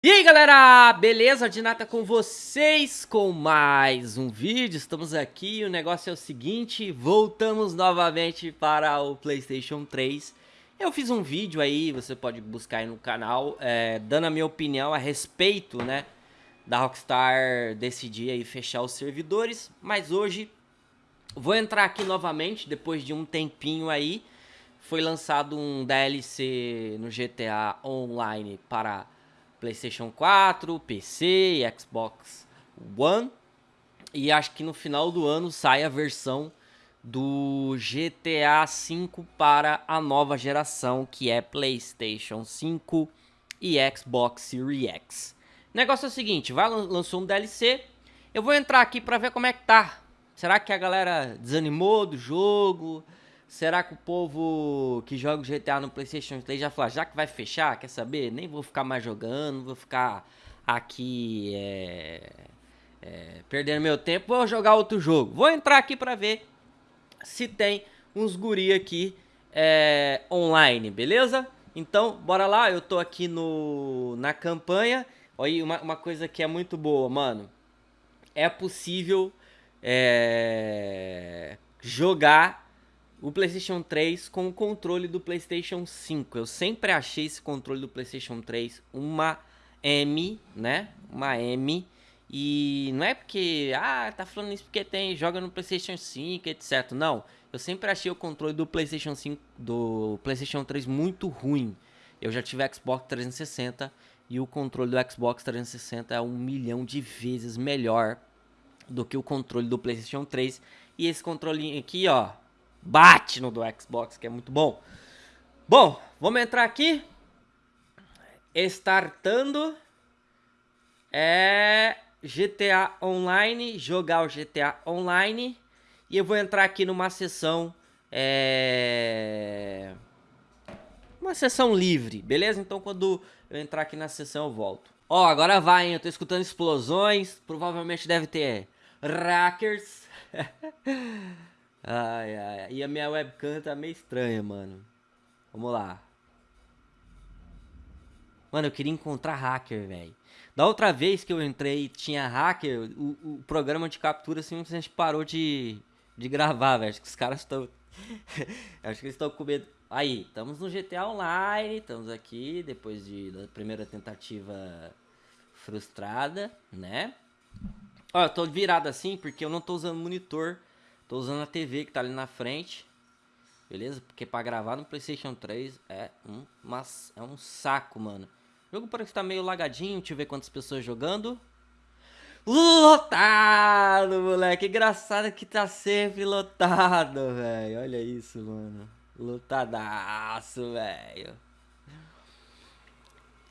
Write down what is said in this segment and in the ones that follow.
E aí galera, beleza? Dinata com vocês com mais um vídeo, estamos aqui, o negócio é o seguinte, voltamos novamente para o Playstation 3 Eu fiz um vídeo aí, você pode buscar aí no canal, é, dando a minha opinião a respeito, né, da Rockstar decidir aí fechar os servidores. Mas hoje, vou entrar aqui novamente, depois de um tempinho aí Foi lançado um DLC no GTA Online para PlayStation 4, PC Xbox One. E acho que no final do ano sai a versão do GTA V para a nova geração, que é PlayStation 5 e Xbox Series X. O negócio é o seguinte, vai lançou um DLC, eu vou entrar aqui para ver como é que tá. Será que a galera desanimou do jogo? Será que o povo que joga o GTA no PlayStation 3 já falou, já que vai fechar, quer saber? Nem vou ficar mais jogando, vou ficar aqui é, é, perdendo meu tempo, vou jogar outro jogo. Vou entrar aqui para ver se tem uns guri aqui é, online, beleza? Então, bora lá, eu tô aqui no, na campanha. Olha, uma, uma coisa que é muito boa, mano. É possível é, jogar o PlayStation 3 com o controle do PlayStation 5. Eu sempre achei esse controle do PlayStation 3 uma M, né? Uma M. E não é porque, ah, tá falando isso porque tem, joga no PlayStation 5, etc. Não, eu sempre achei o controle do PlayStation 5, do PlayStation 3 muito ruim. Eu já tive Xbox 360 e o controle do Xbox 360 é um milhão de vezes melhor do que o controle do PlayStation 3. E esse controlinho aqui, ó, bate no do Xbox, que é muito bom. Bom, vamos entrar aqui. Startando. É GTA Online, jogar o GTA Online. E eu vou entrar aqui numa sessão... É... Uma sessão livre, beleza? Então quando eu entrar aqui na sessão eu volto. Ó, agora vai, hein? Eu tô escutando explosões. Provavelmente deve ter hackers. Ai, ai. E a minha webcam tá meio estranha, mano. Vamos lá. Mano, eu queria encontrar hacker, velho. Da outra vez que eu entrei tinha hacker, o, o programa de captura simplesmente parou de, de gravar, velho. Acho que os caras estão... Acho que eles estão com medo. Aí, estamos no GTA Online, estamos aqui depois de, da primeira tentativa frustrada, né? Ó, eu tô virado assim porque eu não tô usando monitor Tô usando a TV que tá ali na frente. Beleza? Porque pra gravar no Playstation 3 é um, mas é um saco, mano. O jogo parece que tá meio lagadinho. Deixa eu ver quantas pessoas jogando. Lotado, moleque. Engraçado que tá sempre lotado, velho. Olha isso, mano. Lotadaço, velho.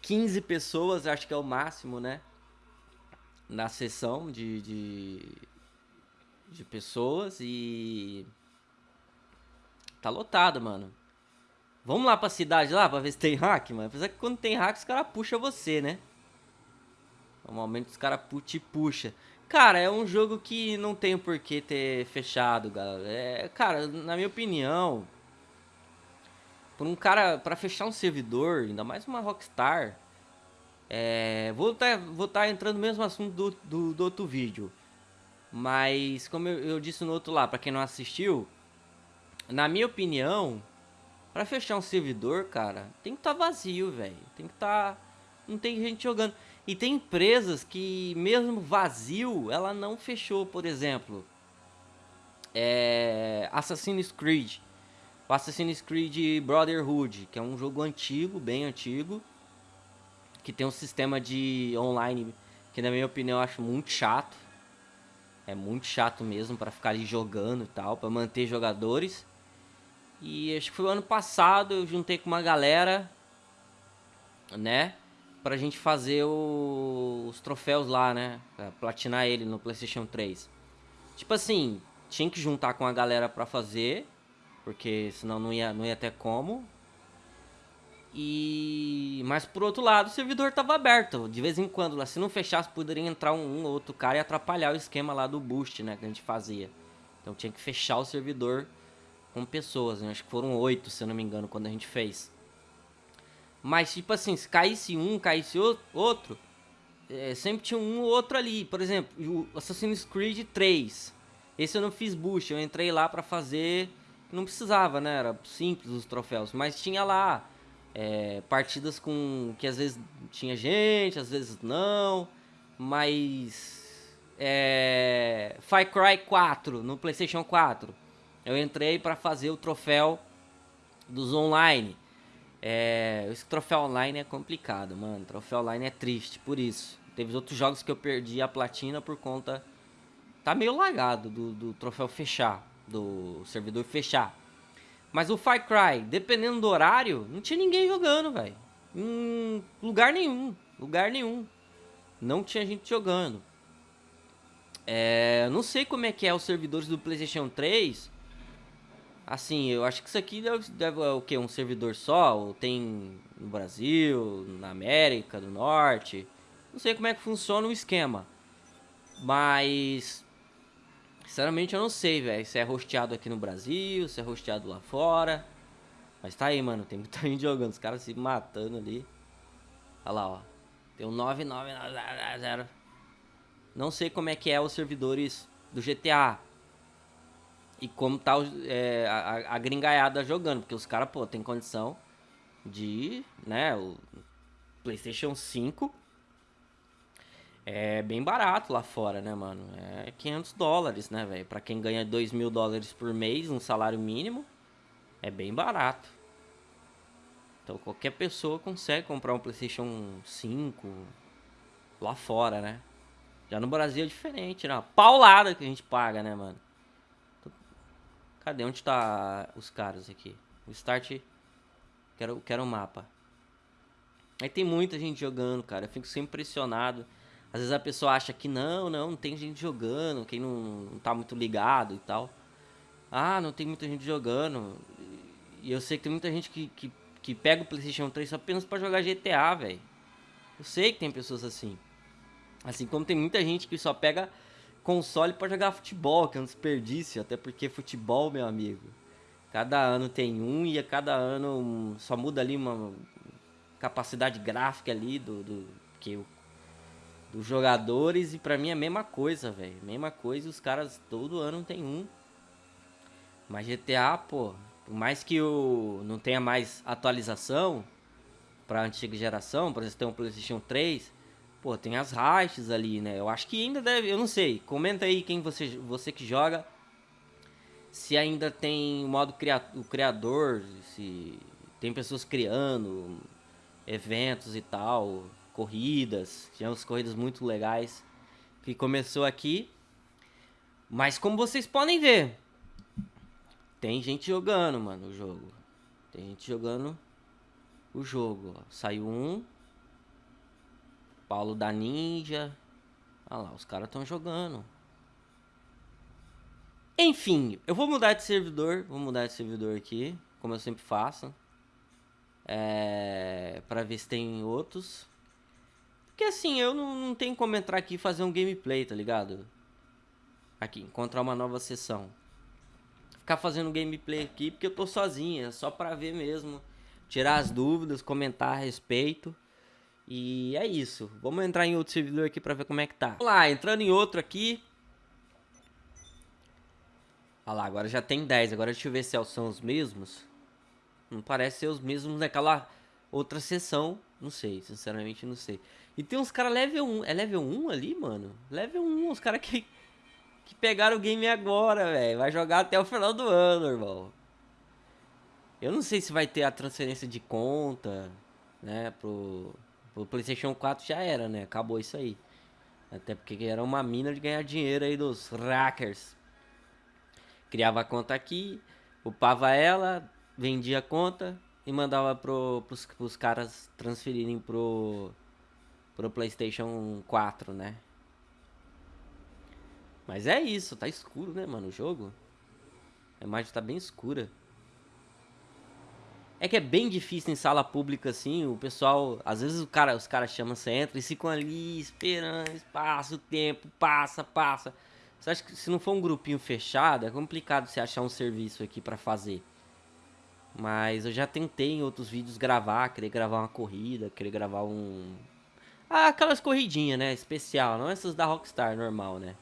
15 pessoas, acho que é o máximo, né? Na sessão de, de de pessoas e tá lotado, mano. Vamos lá pra cidade lá pra ver se tem hack, mano. Apesar que quando tem hack os caras puxam você, né? Normalmente os caras te puxa. Cara, é um jogo que não tem por que ter fechado, galera. É, cara, na minha opinião, por um cara, pra fechar um servidor, ainda mais uma Rockstar, é, vou estar tá, vou tá entrando no mesmo assunto do, do, do outro vídeo. Mas, como eu, eu disse no outro lá, para quem não assistiu, na minha opinião, para fechar um servidor, cara, tem que estar tá vazio, velho. Tem que estar... Tá, não tem gente jogando. E tem empresas que, mesmo vazio, ela não fechou, por exemplo. É... Assassin's Creed. O Assassin's Creed Brotherhood, que é um jogo antigo, bem antigo. Que tem um sistema de online que, na minha opinião, eu acho muito chato é muito chato mesmo para ficar ali jogando e tal, para manter jogadores. E acho que foi o ano passado, eu juntei com uma galera, né? Pra gente fazer o, os troféus lá, né? Pra platinar ele no Playstation 3. Tipo assim, tinha que juntar com a galera pra fazer, porque senão não ia, não ia ter como. E mas por outro lado, o servidor estava aberto. De vez em quando, lá se não fechasse, poderia entrar um, um outro cara e atrapalhar o esquema lá do boost, né, que a gente fazia. Então tinha que fechar o servidor com pessoas, né? acho que foram oito, se eu não me engano, quando a gente fez. Mas, tipo assim, se caísse um, caísse outro, é, sempre tinha um ou outro ali. Por exemplo, o Assassin's Creed 3. Esse eu não fiz boost, eu entrei lá pra fazer... Não precisava, né? Era simples os troféus. Mas tinha lá é, partidas com... Que às vezes tinha gente, às vezes não. Mas... É, Far Cry 4 no Playstation 4. Eu entrei pra fazer o troféu dos online. É, esse troféu online é complicado, mano. Troféu online é triste, por isso. Teve outros jogos que eu perdi a platina por conta. Tá meio lagado do, do troféu fechar, do servidor fechar. Mas o Far Cry, dependendo do horário, não tinha ninguém jogando, velho. Em lugar nenhum, lugar nenhum. Não tinha gente jogando. É, não sei como é que é os servidores do PlayStation 3 Assim, eu acho que isso aqui deve, deve é o que? Um servidor só? Ou tem no Brasil, na América do Norte? Não sei como é que funciona o esquema. Mas. Sinceramente eu não sei, velho. Se é rosteado aqui no Brasil, se é rosteado lá fora. Mas tá aí, mano. Tem muita gente jogando. Os caras se matando ali. Olha lá, ó. Tem um 9990. Não sei como é que é os servidores do GTA e como tá é, a, a gringaiada jogando, porque os caras, pô, tem condição de, né, o PlayStation 5 é bem barato lá fora, né, mano? É 500 dólares, né, velho? Pra quem ganha 2 mil dólares por mês, um salário mínimo, é bem barato. Então qualquer pessoa consegue comprar um PlayStation 5 lá fora, né? Já no Brasil é diferente, né? Paulada que a gente paga, né, mano? Cadê? Onde tá os caras aqui? O start... Quero, quero o um mapa. Aí tem muita gente jogando, cara. Eu fico sempre impressionado. Às vezes a pessoa acha que não, não, não tem gente jogando. Quem não, não tá muito ligado e tal. Ah, não tem muita gente jogando. E eu sei que tem muita gente que, que, que pega o PlayStation 3 apenas para jogar GTA, velho. Eu sei que tem pessoas assim. Assim como tem muita gente que só pega console para jogar futebol, que é um desperdício, até porque futebol, meu amigo, cada ano tem um e a cada ano só muda ali uma capacidade gráfica ali do, do que dos jogadores e para mim é a mesma coisa, velho, mesma coisa, os caras todo ano tem um. Mas GTA, pô, por mais que o não tenha mais atualização para antiga geração, por exemplo, tem um PlayStation 3, Pô, tem as raids ali, né? Eu acho que ainda deve, eu não sei. Comenta aí quem você, você que joga. Se ainda tem o modo cria, o criador, se tem pessoas criando eventos e tal, corridas, tivemos corridas muito legais que começou aqui. Mas como vocês podem ver, tem gente jogando, mano, o jogo. Tem gente jogando o jogo, ó. Saiu um, Paulo da Ninja. Olha lá, os caras estão jogando. Enfim, eu vou mudar de servidor. Vou mudar de servidor aqui, como eu sempre faço. É, pra ver se tem outros. Porque assim, eu não, não tenho como entrar aqui e fazer um gameplay, tá ligado? Aqui, encontrar uma nova sessão. Ficar fazendo gameplay aqui porque eu tô sozinho, é só pra ver mesmo. Tirar as dúvidas, comentar a respeito. E é isso. Vamos entrar em outro servidor aqui para ver como é que tá. Vamos lá, entrando em outro aqui. Olha lá, agora já tem 10. Agora deixa eu ver se são os mesmos. Não parece ser os mesmos naquela outra sessão. Não sei, sinceramente não sei. E tem uns caras level 1. É level 1 ali, mano? Level 1, os caras que, que pegaram o game agora, velho. Vai jogar até o final do ano, irmão. Eu não sei se vai ter a transferência de conta, né, pro o PlayStation 4 já era, né? Acabou isso aí. Até porque era uma mina de ganhar dinheiro aí dos hackers. Criava a conta aqui, upava ela, vendia a conta e mandava pro, pros, pros caras transferirem pro, pro PlayStation 4, né? Mas é isso, tá escuro, né, mano, o jogo. A imagem tá bem escura. É que é bem difícil em sala pública, assim, o pessoal, às vezes o cara, os caras chamam, você entra e ficam ali esperando, passa o tempo, passa, passa. Você acha que se não for um grupinho fechado, é complicado você achar um serviço aqui para fazer. Mas eu já tentei em outros vídeos gravar, querer gravar uma corrida, querer gravar um... Ah, aquelas corridinhas, né? Especial, não essas da Rockstar, normal, né?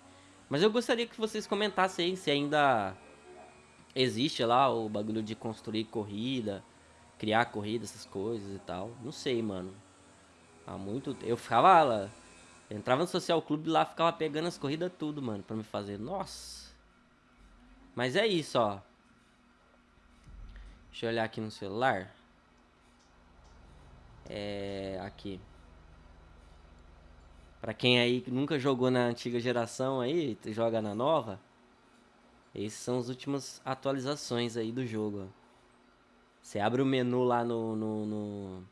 Mas eu gostaria que vocês comentassem se ainda existe lá o bagulho de construir corrida, criar corrida, essas coisas e tal. Não sei, mano. Há muito... Eu ficava lá... Entrava no Social Clube lá, ficava pegando as corridas tudo, mano, pra me fazer. Nossa! Mas é isso, ó. Deixa eu olhar aqui no celular. É... Aqui. Pra quem aí nunca jogou na antiga geração aí, joga na nova. Esses são as últimas atualizações aí do jogo. Você abre o menu lá no, no, no,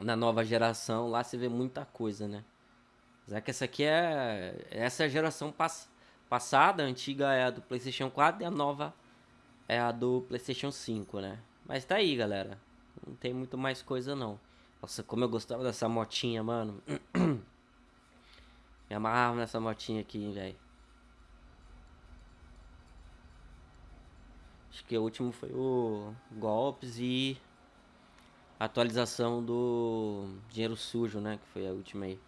na nova geração, lá você vê muita coisa, né? Já que essa aqui é essa é a geração pass, passada, a antiga é a do PlayStation 4 e a nova é a do PlayStation 5, né? Mas tá aí, galera. Não tem muito mais coisa não. Nossa, como eu gostava dessa motinha, mano. Me amarrava nessa motinha aqui, velho. Acho que o último foi o Golpes e atualização do Dinheiro Sujo, né? Que foi a última aí.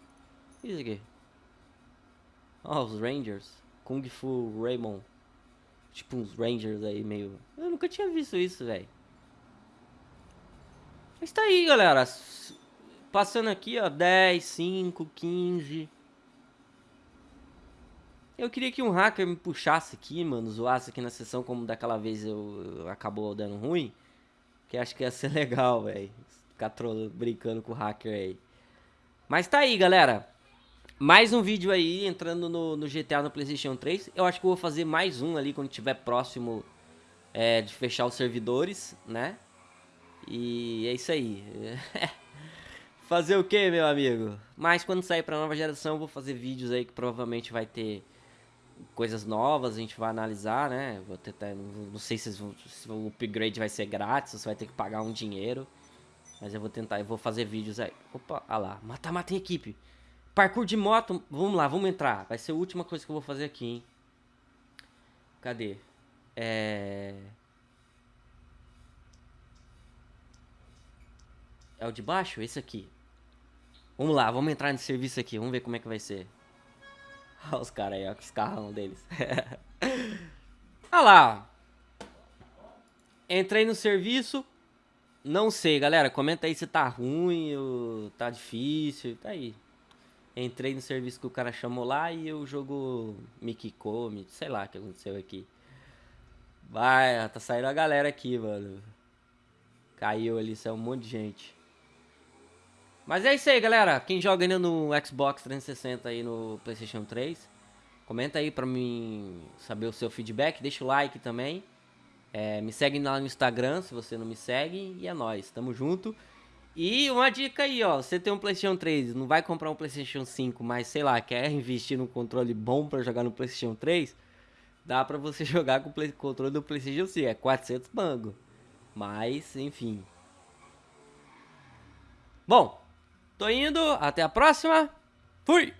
Isso aqui. Ó, oh, os Rangers. Kung Fu Raymond. Tipo uns Rangers aí meio... Eu nunca tinha visto isso, velho. Mas tá aí, galera. Passando aqui, ó. 10, 5, 15... Eu queria que um hacker me puxasse aqui, mano, zoasse aqui na sessão como daquela vez eu, eu acabou dando ruim. Que acho que ia ser legal, velho. Ficar trolando, brincando com o hacker aí. Mas tá aí, galera. Mais um vídeo aí, entrando no, no, GTA no Playstation 3. Eu acho que eu vou fazer mais um ali quando tiver próximo é, de fechar os servidores, né? E é isso aí. fazer o que, meu amigo? Mas quando sair pra nova geração, eu vou fazer vídeos aí que provavelmente vai ter coisas novas, a gente vai analisar, né? Vou tentar, não sei se, se o upgrade vai ser grátis, você vai ter que pagar um dinheiro. Mas eu vou tentar, eu vou fazer vídeos aí. Opa, olha lá, mata, mata em equipe. Parkour de moto, vamos lá, vamos entrar. Vai ser a última coisa que eu vou fazer aqui, hein? Cadê? É... É o de baixo? Esse aqui. Vamos lá, vamos entrar nesse serviço aqui. Vamos ver como é que vai ser. Olha os caras aí, ó, com os carrão deles. Olha lá. Entrei no serviço. Não sei, galera. Comenta aí se tá ruim ou tá difícil. Tá aí. Entrei no serviço que o cara chamou lá e o jogo me quicou, me... sei lá o que aconteceu aqui. Vai, tá saindo a galera aqui, mano. Caiu ali, saiu um monte de gente. Mas é isso aí, galera. Quem joga ainda no Xbox 360 aí no PlayStation 3, comenta aí pra mim saber o seu feedback. Deixa o like também. É, me segue lá no Instagram se você não me segue. E é nóis, tamo junto. E uma dica aí, ó, você tem um PlayStation 3, não vai comprar um PlayStation 5, mas sei lá, quer investir num controle bom para jogar no PlayStation 3, dá para você jogar com o controle do PlayStation 5, é 400 bango. Mas, enfim. Bom, tô indo, até a próxima. Fui.